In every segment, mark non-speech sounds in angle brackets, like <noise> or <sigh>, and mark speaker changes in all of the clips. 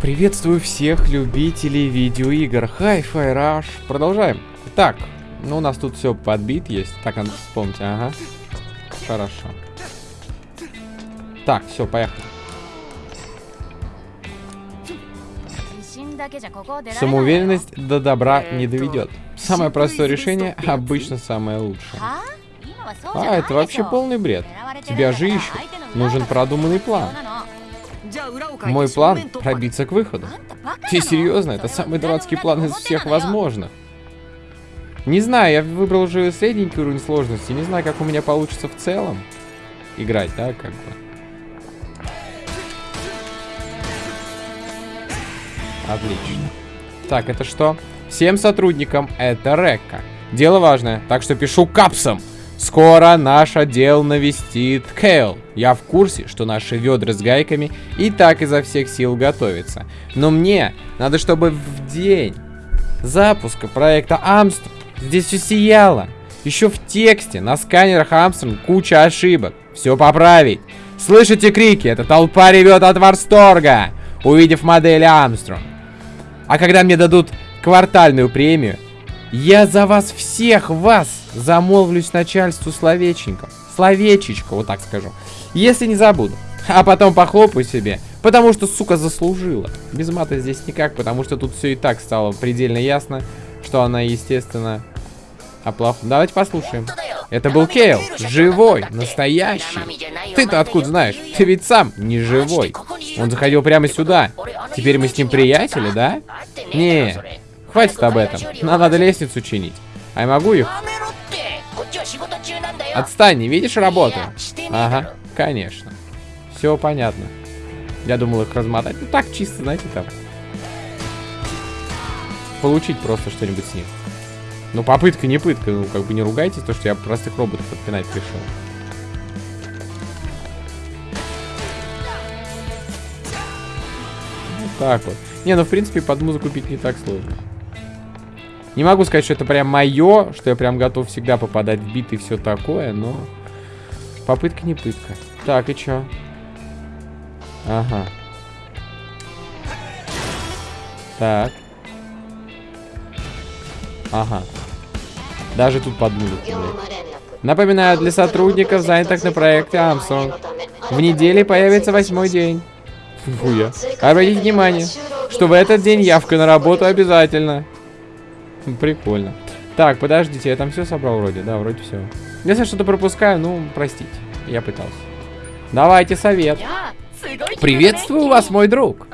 Speaker 1: Приветствую всех любителей видеоигр. Hi-Fi Rush. Продолжаем. Так, ну у нас тут все подбит есть. Так, надо вспомнить. Ага. Хорошо. Так, все, поехали. Самоуверенность до добра не доведет. Самое простое решение обычно самое лучшее. А, это вообще полный бред. Тебя же ищут. Нужен продуманный план. Мой план — пробиться к выходу. Ты серьезно? Это самый дурацкий план из всех возможных. Не знаю, я выбрал уже средненький уровень сложности. Не знаю, как у меня получится в целом играть, да, как бы. Отлично. Так, это что? Всем сотрудникам это Рекка. Дело важное, так что пишу капсом. Скоро наш отдел навестит Кейл. Я в курсе, что наши ведра с гайками и так изо всех сил готовятся. Но мне надо, чтобы в день запуска проекта Амстронг здесь все сияло. Еще в тексте на сканерах Амстронг куча ошибок. Все поправить. Слышите крики? Эта толпа ревет от восторга, увидев модель Амстронг. А когда мне дадут квартальную премию, я за вас всех вас замолвлюсь начальству словеченьком. Словечечко, вот так скажу. Если не забуду. А потом похлопаю себе. Потому что, сука, заслужила. Без мата здесь никак, потому что тут все и так стало предельно ясно, что она, естественно, оплав... Давайте послушаем. Это был Кейл. Живой. Настоящий. Ты-то откуда знаешь? Ты ведь сам не живой. Он заходил прямо сюда. Теперь мы с ним приятели, да? Не, Хватит об этом. Нам надо лестницу чинить. А я могу их? Отстань, не видишь работу? Ага, конечно. Все понятно. Я думал их размотать. Ну так, чисто, знаете, там. Получить просто что-нибудь с них. Ну, попытка не пытка. Ну, как бы не ругайтесь, то, что я простых роботов подпинать пришел. Вот так вот. Не, ну, в принципе, под музыку пить не так сложно. Не могу сказать, что это прям мое, что я прям готов всегда попадать в биты и все такое, но попытка не пытка. Так, и чё? Ага. Так. Ага. Даже тут под музыку, Напоминаю, для сотрудников, занятых на проекте Амсон. В неделе появится восьмой день. Фуя. Обратите внимание, что в этот день явка на работу обязательно. Прикольно. Так, подождите, я там все собрал вроде? Да, вроде все. Если что-то пропускаю, ну, простите. Я пытался. Давайте совет. Приветствую вас, мой друг.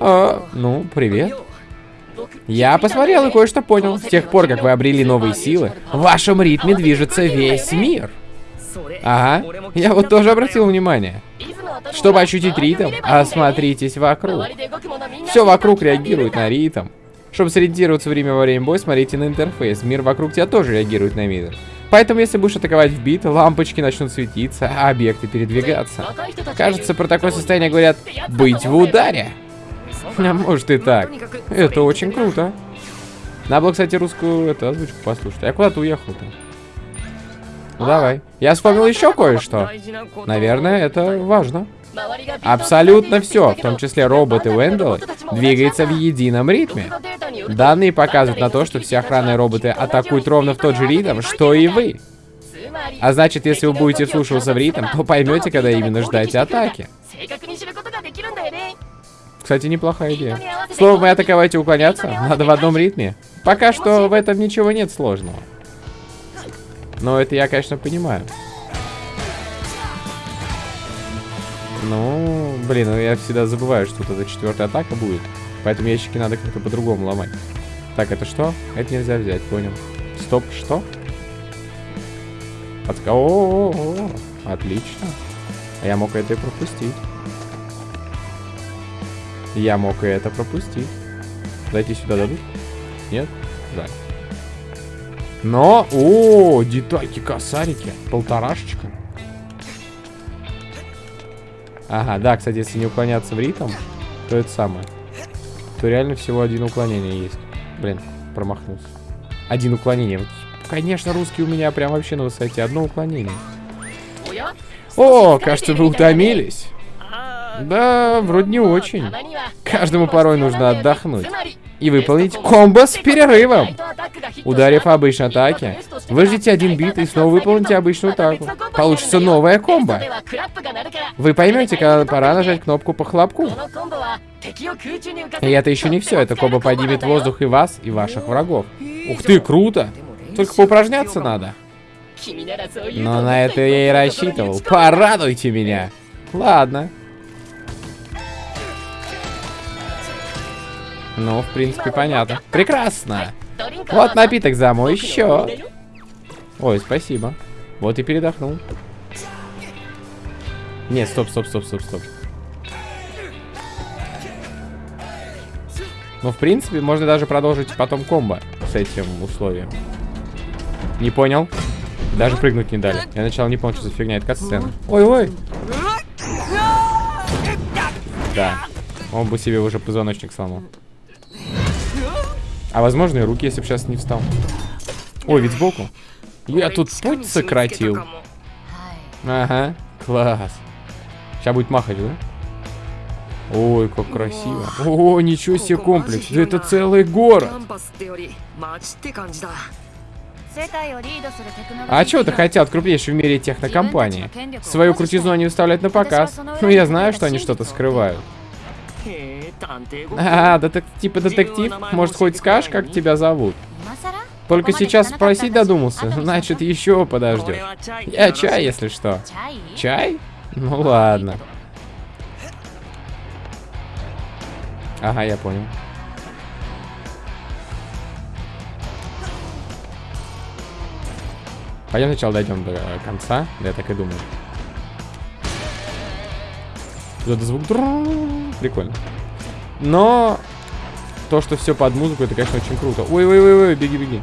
Speaker 1: А, ну, привет. Я посмотрел и кое-что понял. С тех пор, как вы обрели новые силы, в вашем ритме движется весь мир. Ага, я вот тоже обратил внимание. Чтобы ощутить ритм, осмотритесь вокруг. Все вокруг реагирует на ритм. Чтобы сориентироваться время во время боя, смотрите на интерфейс. Мир вокруг тебя тоже реагирует на мир. Поэтому, если будешь атаковать в бит, лампочки начнут светиться, а объекты передвигаться. Кажется, про такое состояние говорят «быть в ударе». А может и так. Это очень круто. Надо было, кстати, русскую эту озвучку послушать. Я куда-то уехал-то. Ну, давай. Я вспомнил еще кое-что. Наверное, это важно. Абсолютно все, в том числе роботы Венделы, двигается в едином ритме. Данные показывают на то, что все охранные роботы атакуют ровно в тот же ритм, что и вы. А значит, если вы будете вслушиваться в ритм, то поймете, когда именно ждать атаки. Кстати, неплохая идея. Слово мы атаковать и уклоняться надо в одном ритме. Пока что в этом ничего нет сложного. Но это я, конечно, понимаю. Ну, блин, ну я всегда забываю, что вот эта четвертая атака будет. Поэтому ящики надо как-то по-другому ломать. Так, это что? Это нельзя взять, понял. Стоп, что? Подска... О, -о, -о, -о, Отлично. А я мог это и пропустить. Я мог и это пропустить. Зайти сюда дадут? Нет? Жаль. Но, о, детальки, косарики. Полторашечка. Ага, да, кстати, если не уклоняться в ритм, то это самое. То реально всего один уклонение есть. Блин, промахнулся. Один уклонение. Конечно, русский у меня прям вообще на высоте. Одно уклонение. О, кажется, вы утомились. Да, вроде не очень. Каждому порой нужно отдохнуть. И выполнить комбо с перерывом. Ударив обычной атаке, выждите один бит и снова выполните обычную атаку. Получится новая комбо. Вы поймете, когда пора нажать кнопку по хлопку. И это еще не все. Это комбо поднимет воздух и вас, и ваших врагов. Ух ты, круто! Только поупражняться надо. Но на это я и рассчитывал. Порадуйте меня. Ладно. Ну, в принципе, понятно. Прекрасно. Вот напиток за мой счет. Ой, спасибо. Вот и передохнул. Нет, стоп, стоп, стоп, стоп, стоп. Ну, в принципе, можно даже продолжить потом комбо с этим условием. Не понял? Даже прыгнуть не дали. Я сначала не понял, что за фигня. Это сцена. Ой-ой. Да. Он бы себе уже позвоночник сломал. А возможно и руки, если бы сейчас не встал. Ой, ведь сбоку. Я тут путь сократил. Ага, класс. Сейчас будет махать, да? Ой, как красиво. О, ничего себе комплекс. Да это целый город. А чего ты хотел от крупнейшей в мире технокомпании? Свою крутизну они выставляют на показ. Ну, я знаю, что они что-то скрывают. <laughs> А, детек типа детектив? Может, хоть скажешь, как тебя зовут? Только сейчас спросить додумался, значит, еще подождет. Я чай, если что. Чай? Ну ладно. Ага, я понял. Пойдем сначала дойдем до конца. Да, я так и думаю. Тут звук. Прикольно. Но то, что все под музыку, это, конечно, очень круто. Ой-ой-ой, беги, беги.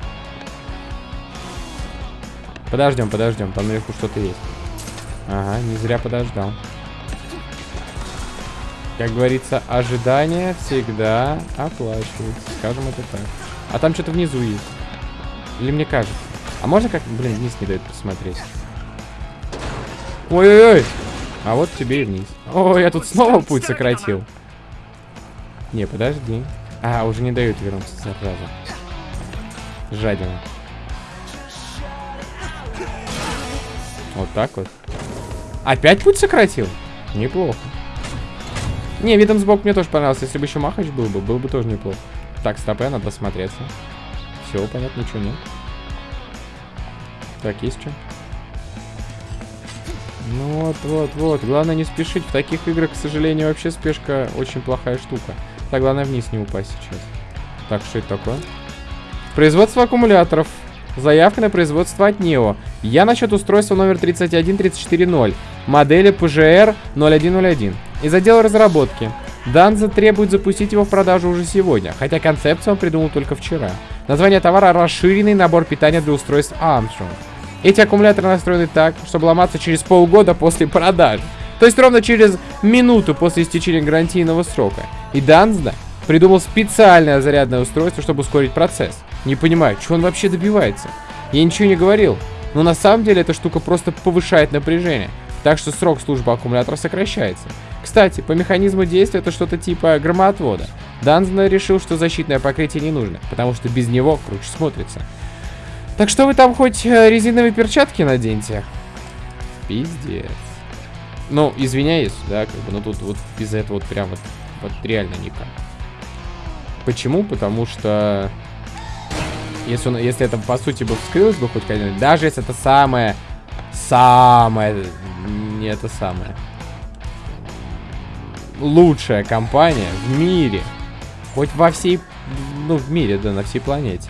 Speaker 1: Подождем, подождем. Там наверху что-то есть. Ага, не зря подождал. Как говорится, ожидание всегда оплачивается. Скажем это так. А там что-то внизу есть. Или мне кажется. А можно как... Блин, вниз не дает посмотреть. Ой-ой-ой. А вот тебе и вниз. О, я тут снова путь сократил. Не, подожди. А, уже не дают вернуться сразу. Жадина. Вот так вот. Опять путь сократил? Неплохо. Не, видом сбоку мне тоже понравился. Если бы еще махач был бы, был бы тоже неплохо. Так, стопе, надо смотреться. Все, понятно, ничего нет. Так, есть что? Ну вот, вот, вот. Главное не спешить. В таких играх, к сожалению, вообще спешка очень плохая штука. Так, главное вниз не упасть сейчас. Так, что это такое? Производство аккумуляторов. Заявка на производство от NEO. Я насчет устройства номер 31340. Модели PGR 0101. Из отдела разработки. Данза требует запустить его в продажу уже сегодня, хотя концепцию он придумал только вчера. Название товара – расширенный набор питания для устройств Armstrong. Эти аккумуляторы настроены так, чтобы ломаться через полгода после продажи. То есть ровно через минуту после истечения гарантийного срока. И Данзда придумал специальное зарядное устройство, чтобы ускорить процесс. Не понимаю, что он вообще добивается. Я ничего не говорил. Но на самом деле эта штука просто повышает напряжение. Так что срок службы аккумулятора сокращается. Кстати, по механизму действия это что-то типа громоотвода. Данзна решил, что защитное покрытие не нужно, потому что без него круче смотрится. Так что вы там хоть э, резиновые перчатки наденьте? Пиздец. Ну, извиняюсь, да, как бы, но тут вот без этого вот прям вот, вот реально никак. Почему? Потому что... Если, он, если это, по сути, бы вскрылось бы хоть когда-нибудь, даже если это самое... Самое... Не это самое. Лучшая компания в мире. Хоть во всей... Ну, в мире, да, на всей планете.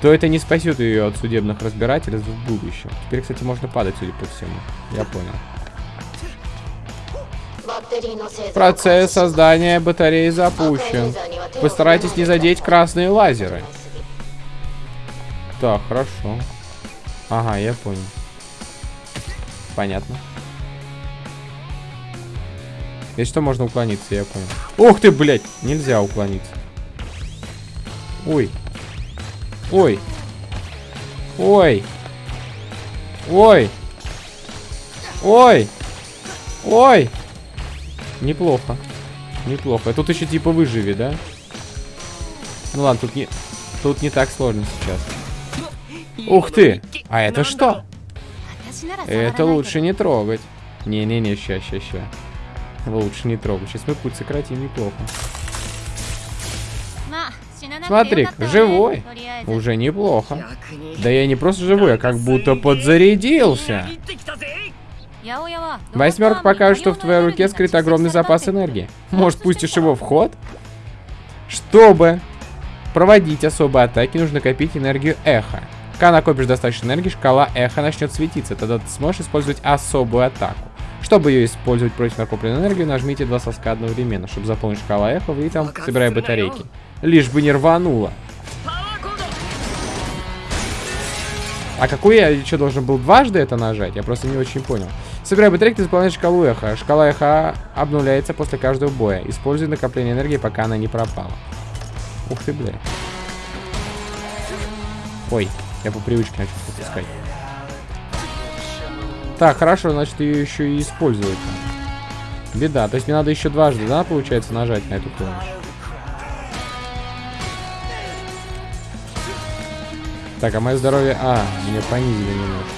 Speaker 1: То это не спасет ее от судебных разбирательств в будущем. Теперь, кстати, можно падать, судя по всему. Я понял. Процесс создания батареи запущен. Постарайтесь не задеть красные лазеры. Так, хорошо. Ага, я понял. Понятно. Если что, можно уклониться, я понял. Ух ты, блядь! Нельзя уклониться. Ой. Ой. Ой. Ой. Ой. Ой. Неплохо. Неплохо. Тут еще типа выживи, да? Ну ладно, тут не, тут не так сложно сейчас. Ух ты! А это что? Это лучше не трогать. Не-не-не, ща, ща, ща. Лучше не трогать. Сейчас мы путь сократим неплохо. Смотри, живой. Уже неплохо. Да я не просто живой, а как будто подзарядился. Восьмерка покажет, что в твоей руке скрыт огромный запас энергии. Может, пустишь его в ход? Чтобы проводить особые атаки, нужно копить энергию эхо. Когда накопишь достаточно энергии, шкала эхо начнет светиться. Тогда ты сможешь использовать особую атаку. Чтобы ее использовать против накопленной энергии, нажмите два соска одновременно. Чтобы заполнить шкалу эхо, вы там собирая батарейки. Лишь бы не рвануло. А какой я еще должен был дважды это нажать? Я просто не очень понял. Собирай батарейки, заполняй шкалу эхо. Шкала эхо обнуляется после каждого боя. Используй накопление энергии, пока она не пропала. Ух ты, бля. Ой, я по привычке начал пропускать. Так, хорошо, значит ее еще и используют. Беда, то есть мне надо еще дважды, да, получается, нажать на эту клавишу. Так, а мое здоровье... А, меня понизили немножко.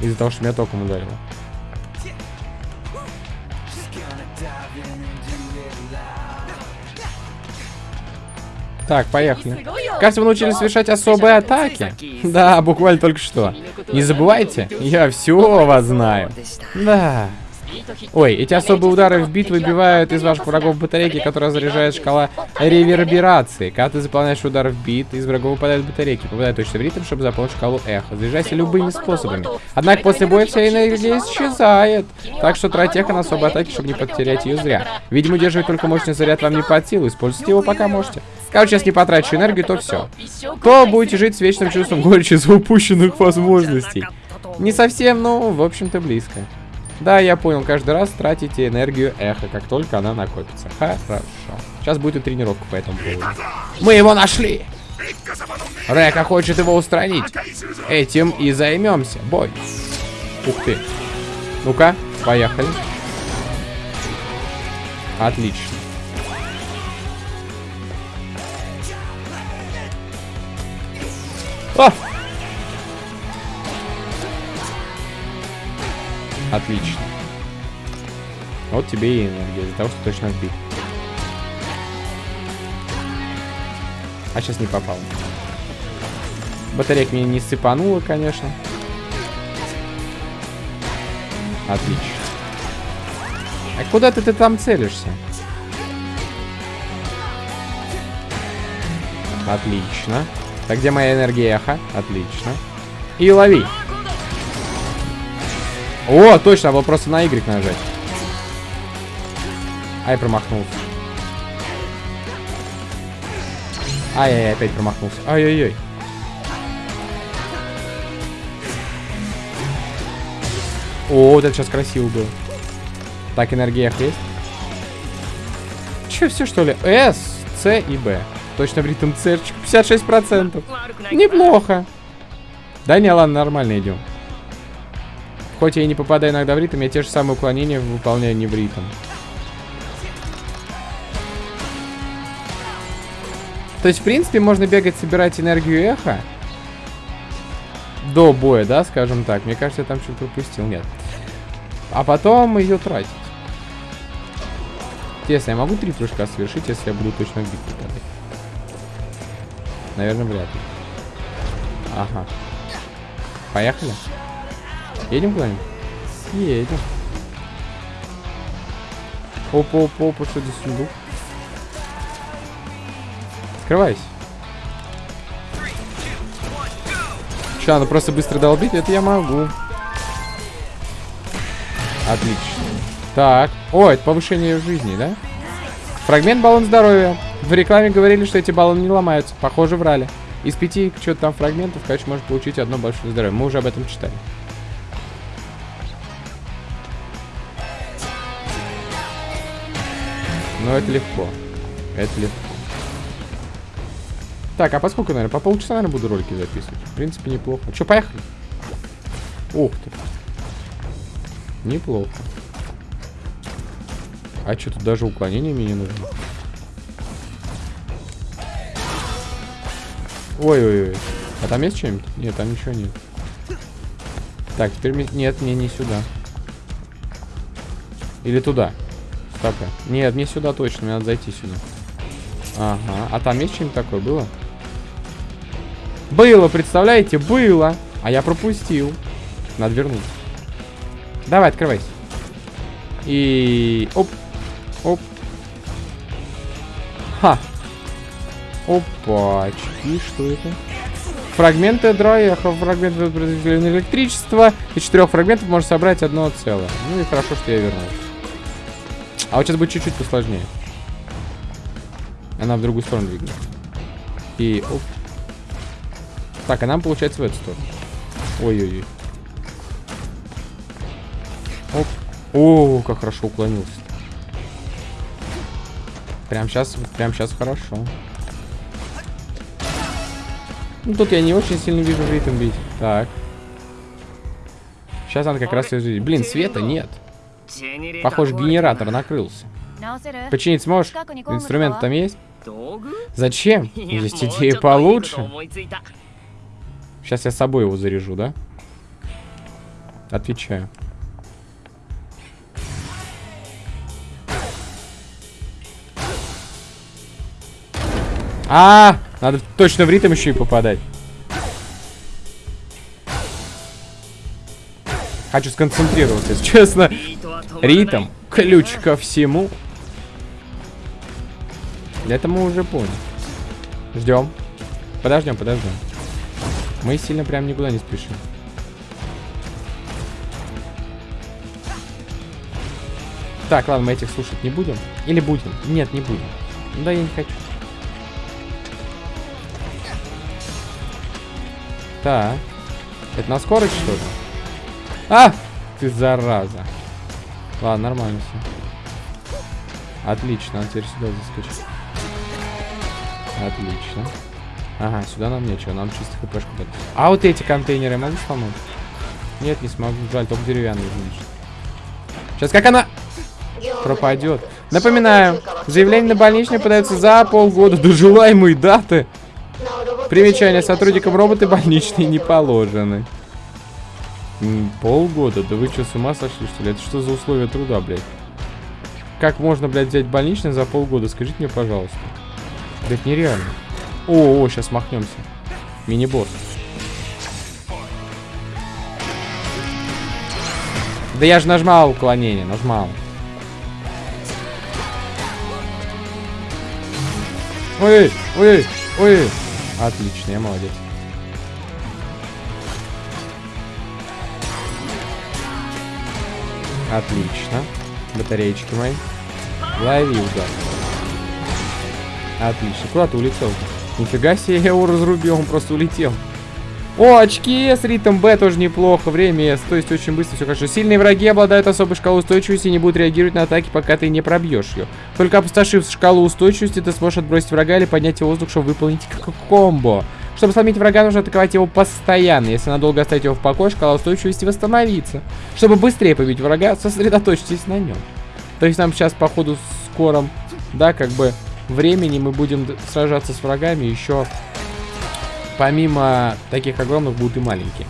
Speaker 1: Из-за того, что меня током ударило. Так, поехали. Кажется, вы научились совершать особые атаки. Да, буквально только что. Не забывайте, я все вас знаю. Да. Ой, эти особые удары в бит выбивают из ваших врагов батарейки, которая заряжает шкала реверберации. Когда ты заполняешь удар в бит, из врагов выпадают батарейки. Попадает точно в ритм, чтобы заполнить шкалу эхо. Заряжайся любыми способами. Однако после боя вся энергия исчезает. Так что трать эхо на особые атаки, чтобы не потерять ее зря. Видимо, удерживать только мощный заряд вам не под силу. Используйте его пока можете. Короче, не потрачу энергию, то все. То будете жить с вечным чувством горечи за упущенных возможностей. Не совсем, но, в общем-то, близко. Да, я понял, каждый раз тратите энергию эхо, как только она накопится. Хорошо. Сейчас будет и тренировка по этому поводу. Мы его нашли! Река хочет его устранить. Этим и займемся. Бой. Ух ты. Ну-ка, поехали. Отлично. О! Отлично. Вот тебе и энергия, для того, что точно отбить. А сейчас не попал. Батарейка мне не сыпанула, конечно. Отлично. А куда ты, ты там целишься? Отлично. Так, где моя энергия эхо? Отлично. И лови. О, точно, было просто на Y нажать. Ай, промахнулся. Ай-яй, опять промахнулся. Ай-яй-яй. О, вот это сейчас красиво было. Так, энергия есть. Че, все что ли? С, С и Б. Точно в ритм С. 56%. Неплохо. Да не, ладно, нормально идем. Хоть я и не попадаю иногда в ритм, я те же самые уклонения выполняю не в ритм. То есть, в принципе, можно бегать, собирать энергию эхо. До боя, да, скажем так. Мне кажется, я там что-то пропустил. Нет. А потом ее тратить. Интересно, я могу три прыжка совершить, если я буду точно в бит попадать? Наверное, вряд ли. Ага. Поехали. Едем куда-нибудь? Едем. Опа, опа, опа, что здесь сундук? Открывайся. Че, надо просто быстро долбить? Это я могу. Отлично. Так. О, это повышение жизни, да? Фрагмент баллон здоровья. В рекламе говорили, что эти баллоны не ломаются. Похоже, врали. Из пяти что-то там фрагментов, конечно, можно получить одно большое здоровье. Мы уже об этом читали. Но это легко. Это легко. Так, а поскольку, наверное, по полчаса, наверное, буду ролики записывать. В принципе, неплохо. Че, поехали? Ух ты. Неплохо. А что, тут даже уклонение мне не нужно? Ой-ой-ой. А там есть что-нибудь? Нет, там ничего нет. Так, теперь... Нет, мне не сюда. Или туда. Стоп. Нет, мне сюда точно. Мне надо зайти сюда. Ага. А там есть что-нибудь такое? Было? Было, представляете? Было. А я пропустил. Надо вернуть. Давай, открывайся. И... Оп. Оп. Ха. Опачки, что это? Фрагменты драйеха, фрагменты произведения электричества. Из четырех фрагментов можно собрать одно целое. Ну и хорошо, что я вернул. А вот сейчас будет чуть-чуть посложнее. Она в другую сторону двигается. И оп. Так, а нам получается в эту сторону. Ой-ой-ой. Оп. О, как хорошо уклонился. Прям сейчас, прям сейчас хорошо. Ну, тут я не очень сильно вижу ритм бить. Так. Сейчас надо как раз и Блин, света нет. Похоже, генератор накрылся. Починить сможешь? Инструмент там есть? Зачем? Есть идеи получше. Сейчас я с собой его заряжу, да? Отвечаю. А, -а, -а! Надо точно в ритм еще и попадать. Хочу сконцентрироваться, если честно. Ритм. Ключ ко всему. Это мы уже поняли. Ждем. Подождем, подождем. Мы сильно прям никуда не спешим. Так, ладно, мы этих слушать не будем. Или будем? Нет, не будем. Да, я не хочу. Так. Это на скорость, что ли? А! Ты зараза. Ладно, нормально все. Отлично, а теперь сюда заскочить. Отлично. Ага, сюда нам нечего, нам чисто хпшку дать. А вот эти контейнеры могу сломать? Нет, не смогу. Жаль, только деревянные значит. Сейчас как она пропадет. Напоминаю, заявление на больничный подается за полгода до желаемой даты. Примечание. Сотрудникам роботы больничные не положены. Полгода? Да вы что, с ума сошли, что ли? Это что за условия труда, блядь? Как можно, блядь, взять больничный за полгода? Скажите мне, пожалуйста. Это нереально. О, о, сейчас махнемся. Мини-босс. Да я же нажмал уклонение, нажмал. Ой, ой, ой. Отлично, я молодец. Отлично. Батареечки мои. Лови удар. Отлично. Куда ты улетел? Нифига себе, я его разрубил, он просто улетел. О, очки с ритм Б тоже неплохо. Время С, то есть очень быстро все хорошо. Сильные враги обладают особой шкалой устойчивости и не будут реагировать на атаки, пока ты не пробьешь ее. Только опустошив шкалу устойчивости, ты сможешь отбросить врага или поднять его в воздух, чтобы выполнить комбо. Чтобы сломить врага, нужно атаковать его постоянно. Если надолго оставить его в покое, шкала устойчивости восстановится. Чтобы быстрее побить врага, сосредоточьтесь на нем. То есть нам сейчас, по ходу скором, да, как бы времени мы будем сражаться с врагами еще помимо таких огромных будут и маленькие.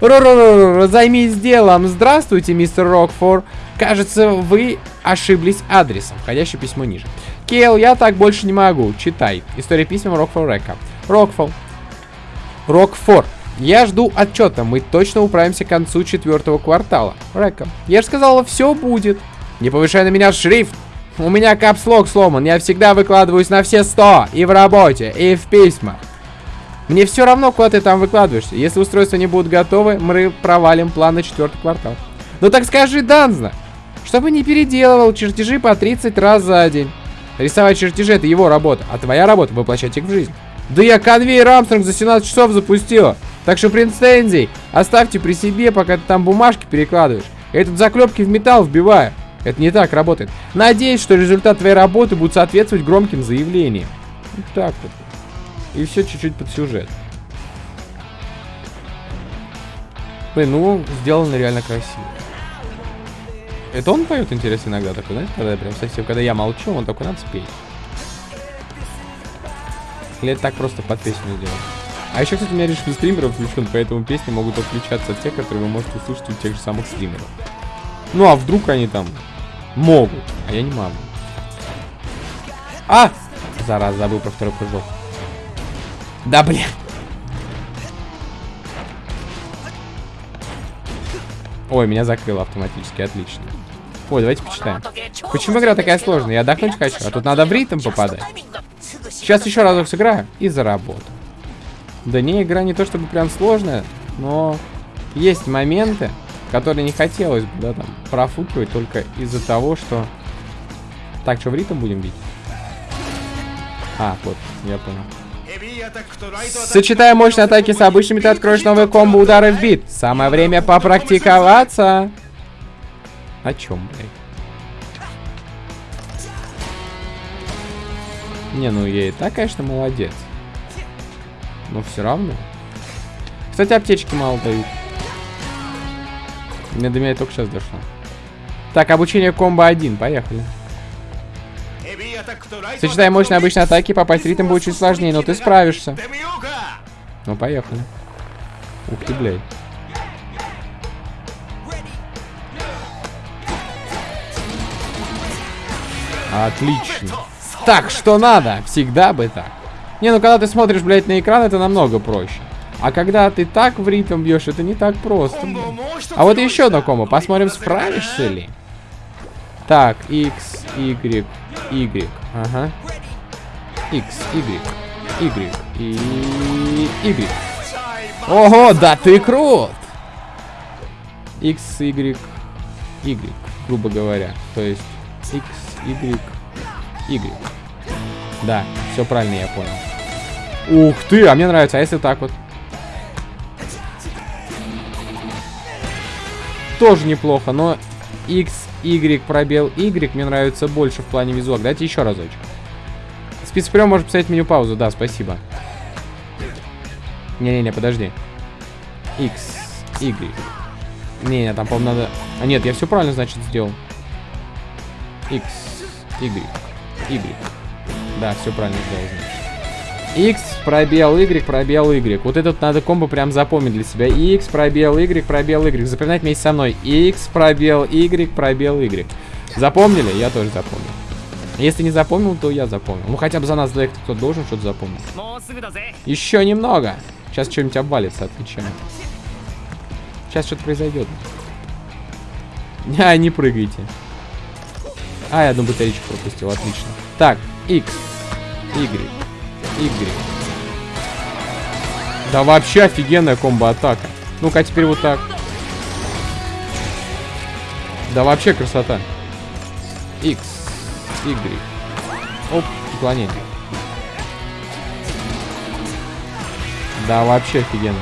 Speaker 1: Ро-ро-ро, займись делом. Здравствуйте, мистер Рокфор. Кажется, вы ошиблись адресом. Входящее письмо ниже. Кейл, я так больше не могу. Читай. История письма Рокфор Река. Рокфол. Рокфор. Я жду отчета. Мы точно управимся к концу четвертого квартала. Река. Я же сказала, все будет. Не повышай на меня шрифт. У меня капслог сломан. Я всегда выкладываюсь на все сто. И в работе, и в письмах. Мне все равно, куда ты там выкладываешься. Если устройства не будут готовы, мы провалим план на четвертый квартал. Ну так скажи, Данзна, чтобы не переделывал чертежи по 30 раз за день. Рисовать чертежи это его работа, а твоя работа воплощать их в жизнь. Да я конвейер Армстронг за 17 часов запустила. Так что, принц Тензи, оставьте при себе, пока ты там бумажки перекладываешь. Этот заклепки в металл вбиваю. Это не так работает. Надеюсь, что результат твоей работы будет соответствовать громким заявлениям. Вот так вот. И все чуть-чуть под сюжет. Блин, ну, сделано реально красиво. Это он поет, интересно, иногда такой, знаете, когда я прям совсем, когда я молчу, он такой, надо спеть. Или это так просто под песню сделать. А еще, кстати, у меня режим стримеров включен, поэтому песни могут отличаться от тех, которые вы можете услышать у тех же самых стримеров. Ну, а вдруг они там могут, а я не могу. А! Зараз, забыл про второй прыжок. Да, блин. Ой, меня закрыло автоматически, отлично. Ой, давайте почитаем. Почему игра такая сложная? Я отдохнуть хочу, а тут надо в ритм попадать. Сейчас еще разок сыграю и заработаю. Да не, игра не то чтобы прям сложная, но есть моменты, которые не хотелось бы, да, там, профукивать только из-за того, что... Так, что в ритм будем бить? А, вот, я понял. Сочетая мощные атаки с обычными, ты откроешь новые комбо удары в бит. Самое время попрактиковаться. О чем, блядь? Не, ну я и так, конечно, молодец. Но все равно. Кстати, аптечки мало дают. Мне до меня только сейчас дошло. Так, обучение комбо 1, поехали. Сочетая мощные обычные атаки, попасть в ритм будет чуть сложнее, но ты справишься. Ну, поехали. Ух ты, блядь. Отлично. Так, что надо? Всегда бы так. Не, ну когда ты смотришь, блядь, на экран, это намного проще. А когда ты так в ритм бьешь, это не так просто. Блин. А вот еще одно комбо. Посмотрим, справишься ли. Так, X, Y, Y. Ага. X, Y, Y и Y. Ого, да ты крут! X, Y, Y, грубо говоря. То есть X, Y, Y. Да, все правильно я понял. Ух ты, а мне нравится. А если так вот? Тоже неплохо, но X, Y, пробел Y мне нравится больше в плане визуала. Дайте еще разочек. Спецприем может поставить меню паузу. Да, спасибо. Не-не-не, подожди. X, Y. Не-не, там, по-моему, надо... А нет, я все правильно, значит, сделал. X, Y, Y. Да, все правильно сделал, значит. X, пробел, Y, пробел, Y. Вот этот надо комбо прям запомнить для себя. X, пробел, Y, пробел, Y. Запоминать вместе со мной. X, пробел, Y, пробел, Y. Запомнили? Я тоже запомнил. Если не запомнил, то я запомнил. Ну, хотя бы за нас двоих кто должен что-то запомнить. Еще немного. Сейчас что-нибудь обвалится, отвечаю. Сейчас что-то произойдет. А, не прыгайте. А, я одну батарейку пропустил, отлично. Так, X, Y. Да вообще офигенная комбо-атака. Ну-ка, теперь вот так. Да вообще красота. X, Y. Оп, уклонение. Да, вообще офигенно.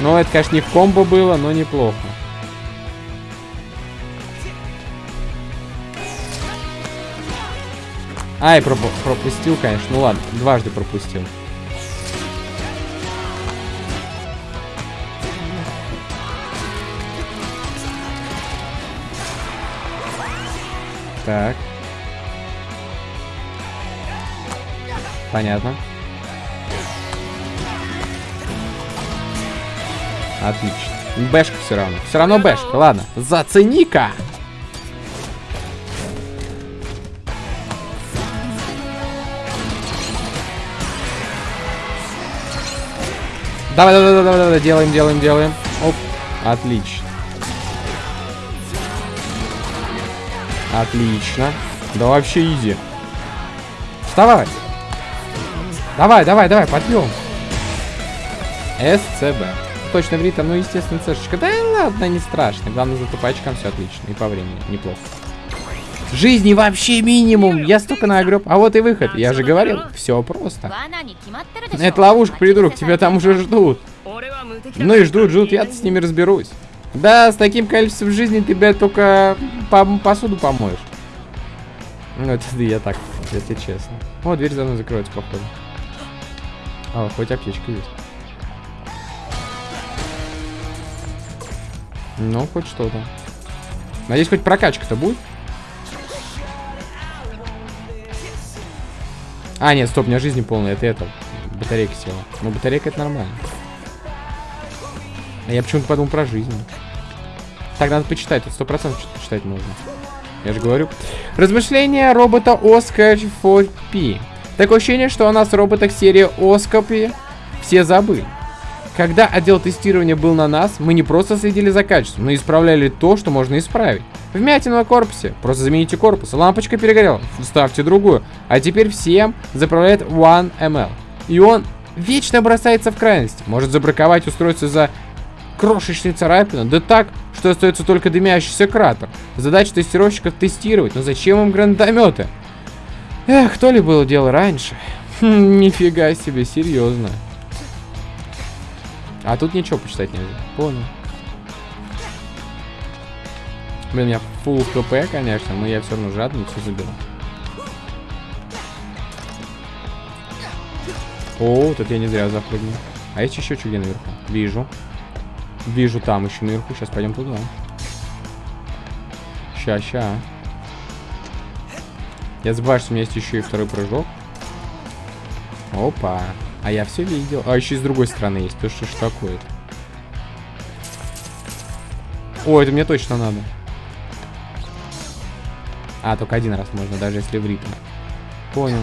Speaker 1: Ну, это, конечно, не в комбо было, но неплохо. Ай, проп пропустил, конечно. Ну ладно, дважды пропустил. Так. Понятно. Отлично. Бэшка все равно. Все равно бэшка. Ладно. Зацени-ка. Давай, давай, давай, давай, давай, делаем, делаем, делаем. Оп, отлично. Отлично. Да вообще изи. Вставай. Давай, давай, давай, подъем. СЦБ. Точно в ритм, ну, естественно, цешечка. Да ладно, не страшно. Главное, за тупачком все отлично. И по времени неплохо. Жизни вообще минимум. Я столько нагреб. А вот и выход. Я же говорил, все просто. Это ловушка, придурок, тебя там уже ждут. Ну и ждут, ждут, я с ними разберусь. Да, с таким количеством жизни тебя только по посуду помоешь. Ну, это я так, если честно. О, дверь за мной закроется, походу. А, хоть аптечка есть. Ну, хоть что-то. Надеюсь, хоть прокачка-то будет. А, нет, стоп, у меня жизни полная, это это. Батарейка села. Ну, батарейка это нормально. А я почему-то подумал про жизнь. Так, надо почитать, тут сто процентов что-то почитать нужно. Я же говорю. Размышления робота Оскар 4P. Такое ощущение, что у нас роботах серии Оскопи все забыли. Когда отдел тестирования был на нас, мы не просто следили за качеством, но исправляли то, что можно исправить. Вмятина на корпусе. Просто замените корпус. Лампочка перегорела. Ставьте другую. А теперь всем заправляет 1ml. И он вечно бросается в крайность. Может забраковать устройство за крошечные царапины. Да так, что остается только дымящийся кратер. Задача тестировщиков тестировать. Но зачем им гранатометы? Эх, то ли было дело раньше. Хм, нифига себе, серьезно. А тут ничего почитать нельзя. Понял. Блин, меня full хп, конечно, но я все равно жадный, все заберу. О, тут я не зря запрыгнул. А есть еще что наверху? Вижу. Вижу там еще наверху. Сейчас пойдем туда. Ща, ща. Я забываю, что у меня есть еще и второй прыжок. Опа. А я все видел. А еще и с другой стороны есть. То что ж такое? О, это мне точно надо. А, только один раз можно, даже если в ритм. Понял.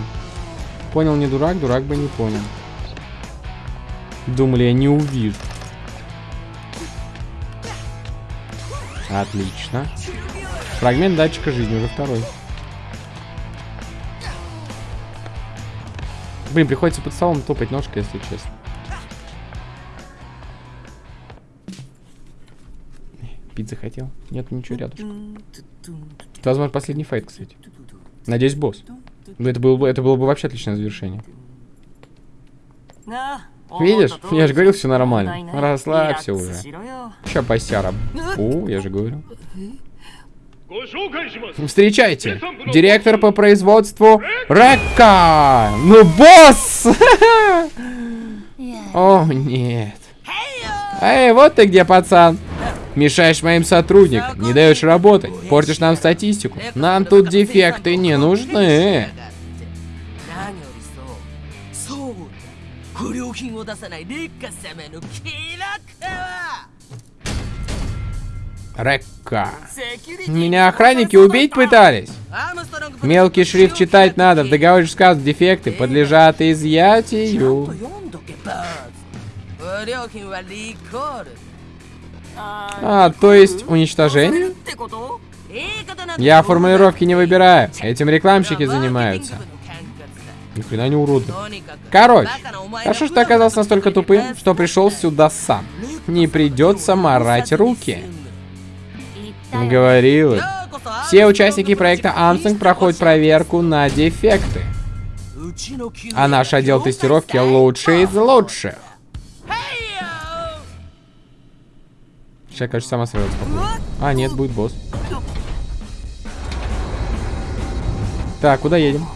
Speaker 1: Понял не дурак, дурак бы не понял. Думали, я не увижу. Отлично. Фрагмент датчика жизни, уже второй. Блин, приходится под столом топать ножкой, если честно. Пить захотел? Нет, ничего рядом. Это, возможно, последний файт, кстати. Надеюсь, босс. Ну, это было, бы, это было бы вообще отличное завершение. Видишь? Я же говорил, все нормально. Расслабься уже. Ща посяра. О, я же говорю. Встречайте, директор по производству Рекка! Ну, босс! О, нет. Эй, вот ты где, пацан. Мешаешь моим сотрудникам, не даешь работать, портишь нам статистику. Нам тут дефекты не нужны. Рекка. Меня охранники убить пытались? Мелкий шрифт читать надо. В договоре сказано, дефекты подлежат изъятию. А, то есть уничтожение? Я формулировки не выбираю. Этим рекламщики занимаются. Ни хрена не уроды. Короче, хорошо, что ты оказался настолько тупым, что пришел сюда сам. Не придется морать руки. Говорил. Все участники проекта Амсинг проходят проверку на дефекты. А наш отдел тестировки лучший из лучших. Сейчас, кажется, сама сразу А, нет, будет босс. Так, куда едем?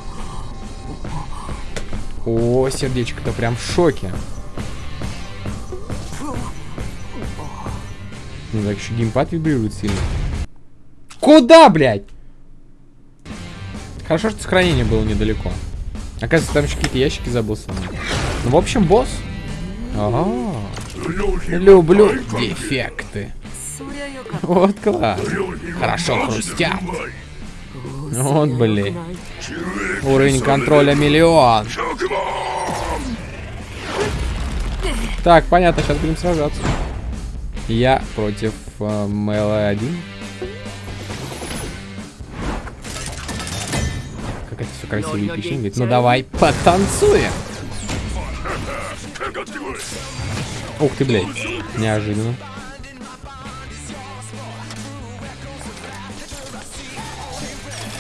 Speaker 1: О, сердечко-то прям в шоке. Ну так еще геймпад вибрирует сильно. Куда, блядь? Хорошо, что сохранение было недалеко. Оказывается, там еще какие-то ящики забыл сломать. Ну, в общем, босс. Ага. Люблю дефекты. Вот класс. Хорошо хрустят. Вот, блин. Уровень контроля миллион. Так, понятно, сейчас будем сражаться. Я против э, Мэла 1. Как это все красиво и эпично. Говорит, ну давай, потанцуем. Ух ты, блядь. Неожиданно.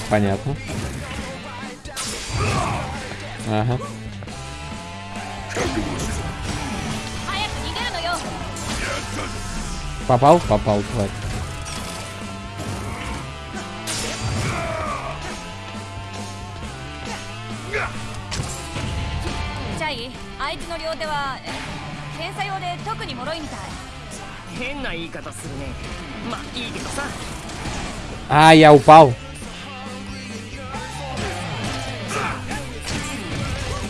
Speaker 1: Понятно. Ага. Попал? Попал, тварь.
Speaker 2: 相手の両手は検査用で特に脆いみたい変な言い方するね
Speaker 1: А, я упал.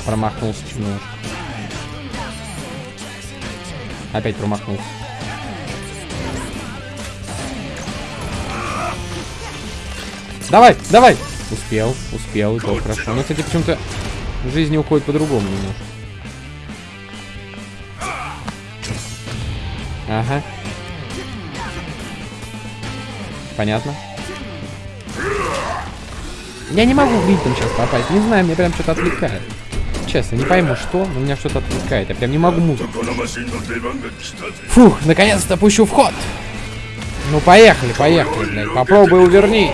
Speaker 1: Промахнулся немножко. Опять промахнулся. Давай, давай! Успел, успел, и то хорошо. Но, кстати, почему-то жизнь уходит по-другому немножко. Ага. Понятно. Я не могу в ритм сейчас попасть. Не знаю, мне прям что-то отвлекает. Честно, не пойму, что, но меня что-то отвлекает. Я прям не могу музыку. Фух, наконец-то пущу вход. Ну, поехали, поехали, блядь. Попробуй увернись.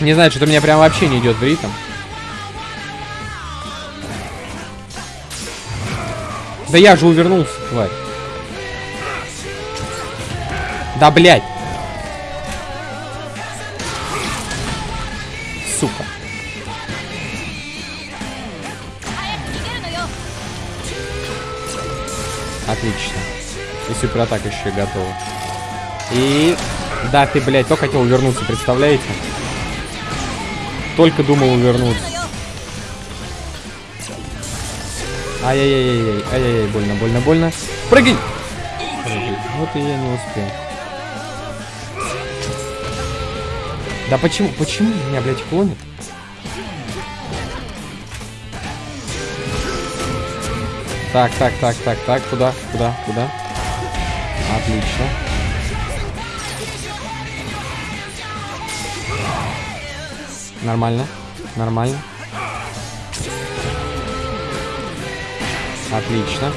Speaker 1: Не знаю, что-то меня прям вообще не идет в ритм. Да я же увернулся, тварь. Да, блядь. Сука. Отлично. И суператака еще готова. И... Да, ты, блядь, только хотел вернуться, представляете? Только думал увернуться. Ай-яй-яй-яй, ай-яй-яй, больно, больно, больно. Прыгай! Прыгай. Вот и я не успел. Да почему, почему меня, блядь, клонит? Так, так, так, так, так, куда, куда, куда? Отлично. Нормально. Нормально. Отлично.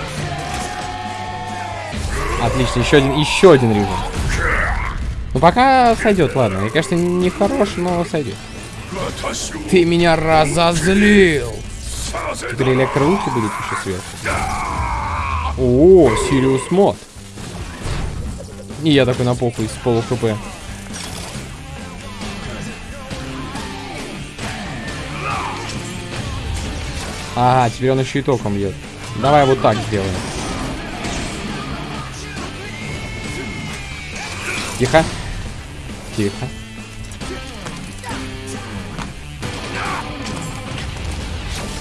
Speaker 1: Отлично, еще один, еще один режим. Ну пока сойдет, ладно. Я, конечно, не хорош, но сойдет. Ты меня разозлил! Теперь электроуки будут еще сверху. О, Сириус мод. И я такой на похуй с полу хп. Ага, теперь он еще и током бьет. Давай вот так сделаем. Тихо. Тихо.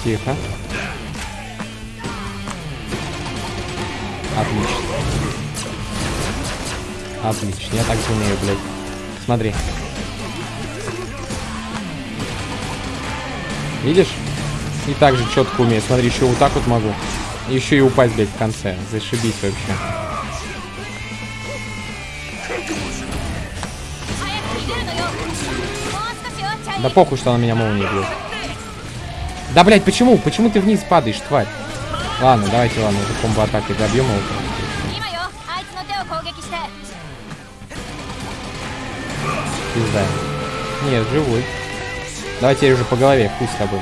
Speaker 1: Тихо. Отлично. Отлично, я так умею, блядь. Смотри. Видишь? И также четко умею. Смотри, еще вот так вот могу. Еще и упасть, блядь, в конце. Зашибись вообще. Да похуй, что она меня молнией бьет. Да, блядь, почему? Почему ты вниз падаешь, тварь? Ладно, давайте, ладно, уже комбо-атакой добьем его. Пизда. Нет, живой. Давайте я уже по голове, пусть с тобой.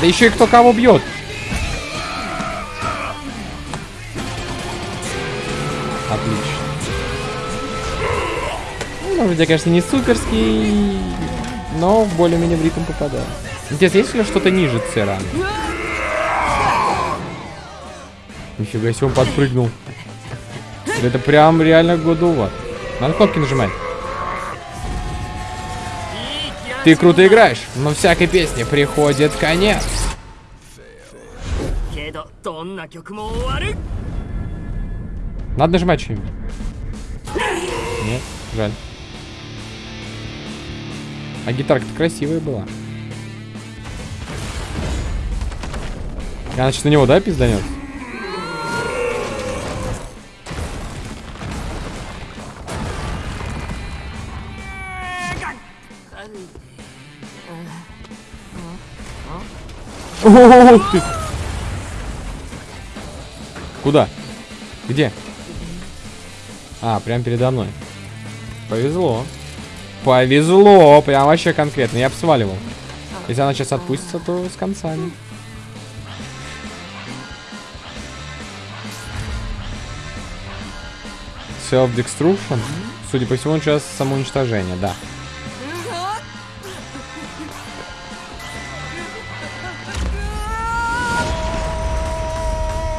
Speaker 1: Да еще и кто кого бьет. Отлично. Ну, я, конечно, не суперский, но более-менее в ритм попадаю. Интересно, есть ли что-то ниже Цера? Нифига себе, он подпрыгнул. Это прям реально годово. Надо кнопки нажимать. Ты круто играешь, но всякой песне приходит конец. Надо нажимать что-нибудь. Нет, жаль. А гитарка-то красивая была. Я, значит, на него, да, пизданет? Ох ты! Куда? Где? А, прям передо мной. Повезло. Повезло, прям вообще конкретно. Я бы сваливал. Если она сейчас отпустится, то с концами. Self-destruction? Судя по всему, сейчас самоуничтожение, да.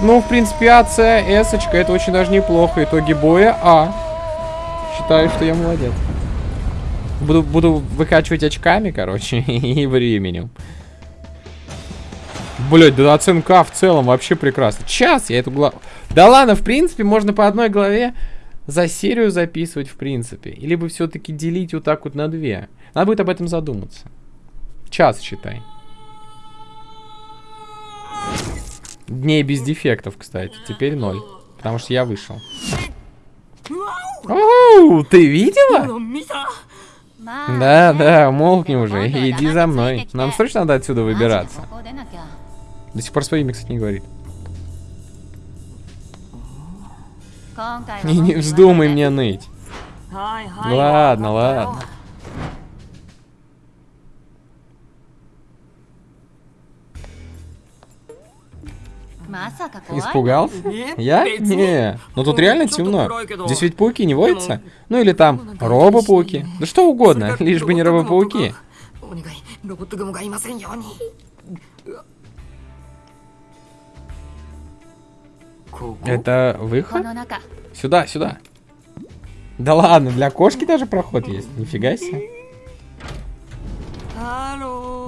Speaker 1: Ну, в принципе, АЦ, Эсочка, это очень даже неплохо. Итоги боя А. Считаю, что я молодец. Буду, буду выкачивать очками, короче, <laughs> и временем. Блять, да оценка в целом вообще прекрасно. Час я эту главу... Да ладно, в принципе, можно по одной главе за серию записывать, в принципе. Или бы все-таки делить вот так вот на две. Надо будет об этом задуматься. Час считай. Дней без дефектов, кстати. Теперь ноль. Потому что я вышел. Оу, ты видела? Да, да, умолкни уже. Иди за мной. Нам срочно надо отсюда выбираться. До сих пор свое имя, кстати, не говорит. <laughs> И не вздумай мне ныть. Ладно, ладно. Испугался? Я? Не. Но ну, тут реально темно. Здесь ведь пауки не водятся? Ну или там робопауки. Да что угодно, лишь бы не робопауки. Это выход? Сюда, сюда. Да ладно, для кошки даже проход есть. Нифига себе.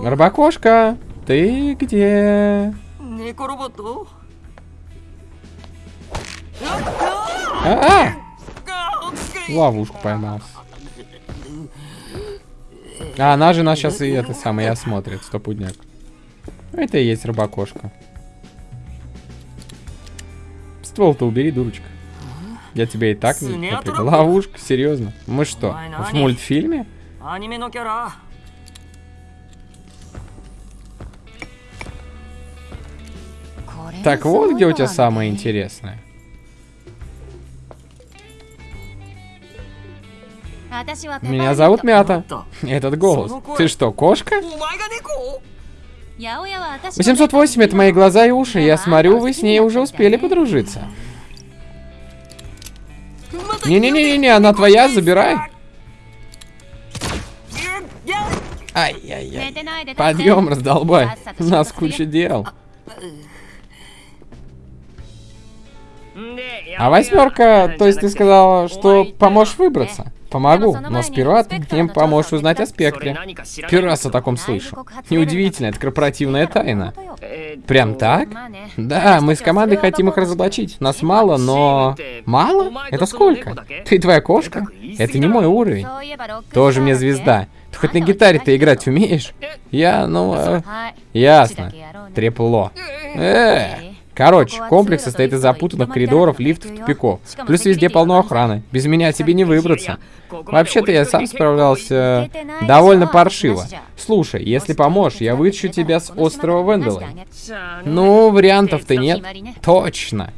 Speaker 1: Рыбакошка, ты где?
Speaker 3: Неко-роботу?
Speaker 1: А -а! Ловушку поймал. А она же нас сейчас и это самое и осмотрит, стопудняк. Ну, это и есть рыбакошка. Ствол-то убери, дурочка. Я тебе и так не Ловушка, серьезно. Мы что, в мультфильме? Так вот, где у тебя самое интересное. Меня зовут Мята. Этот голос. Ты что, кошка?
Speaker 2: 808
Speaker 1: а — это мои глаза и уши. Я смотрю, вы с ней уже успели подружиться. Не-не-не-не, она твоя, забирай. Ай-яй-яй. Подъем, раздолбай. У нас куча дел. А восьмерка, то есть ты сказала, что поможешь выбраться? Помогу, но сперва ты мне поможешь узнать о спектре. Первый раз о таком слышу. Неудивительно, это корпоративная тайна. Прям так? Да, мы с командой хотим их разоблачить. Нас мало, но... Мало? Это сколько? Ты твоя кошка? Это не мой уровень. Тоже мне звезда. Ты хоть на гитаре-то играть умеешь? Я, ну... э, ясно. Трепло. Э, Короче, комплекс состоит из запутанных коридоров, лифтов, тупиков. Плюс везде полно охраны. Без меня тебе не выбраться. Вообще-то я сам справлялся довольно паршиво. Слушай, если поможешь, я вытащу тебя с острова Венделой. Ну, вариантов-то нет. Точно.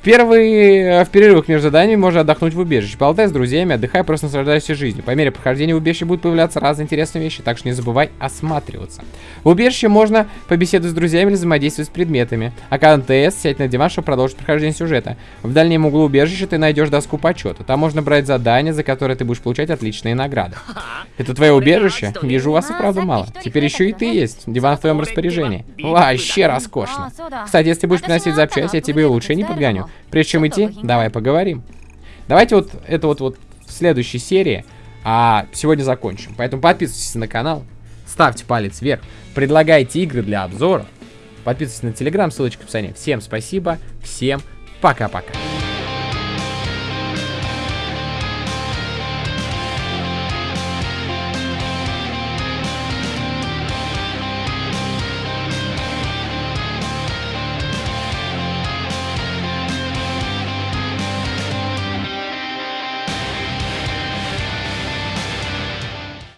Speaker 1: В первые... В перерывах между заданиями можно отдохнуть в убежище. Болтай с друзьями, отдыхай, просто наслаждайся жизнью. По мере прохождения убежища будут появляться разные интересные вещи, так что не забывай осматриваться. В убежище можно побеседовать с друзьями или взаимодействовать с предметами. А когда ТС, сядь на диван, чтобы продолжить прохождение сюжета. В дальнем углу убежища ты найдешь доску почета. Там можно брать задания, за которые ты будешь получать отличные награды. Это твое убежище? Вижу, у вас и правда мало. Теперь еще и ты есть. Диван в твоем распоряжении. Вообще роскошно. Кстати, если будешь приносить запчасти, я тебе и лучше не подгоню. Прежде чем идти, давай поговорим. Давайте вот это вот, вот в следующей серии, а сегодня закончим. Поэтому подписывайтесь на канал, ставьте палец вверх, предлагайте игры для обзора, подписывайтесь на телеграм, ссылочка в описании. Всем спасибо, всем пока-пока.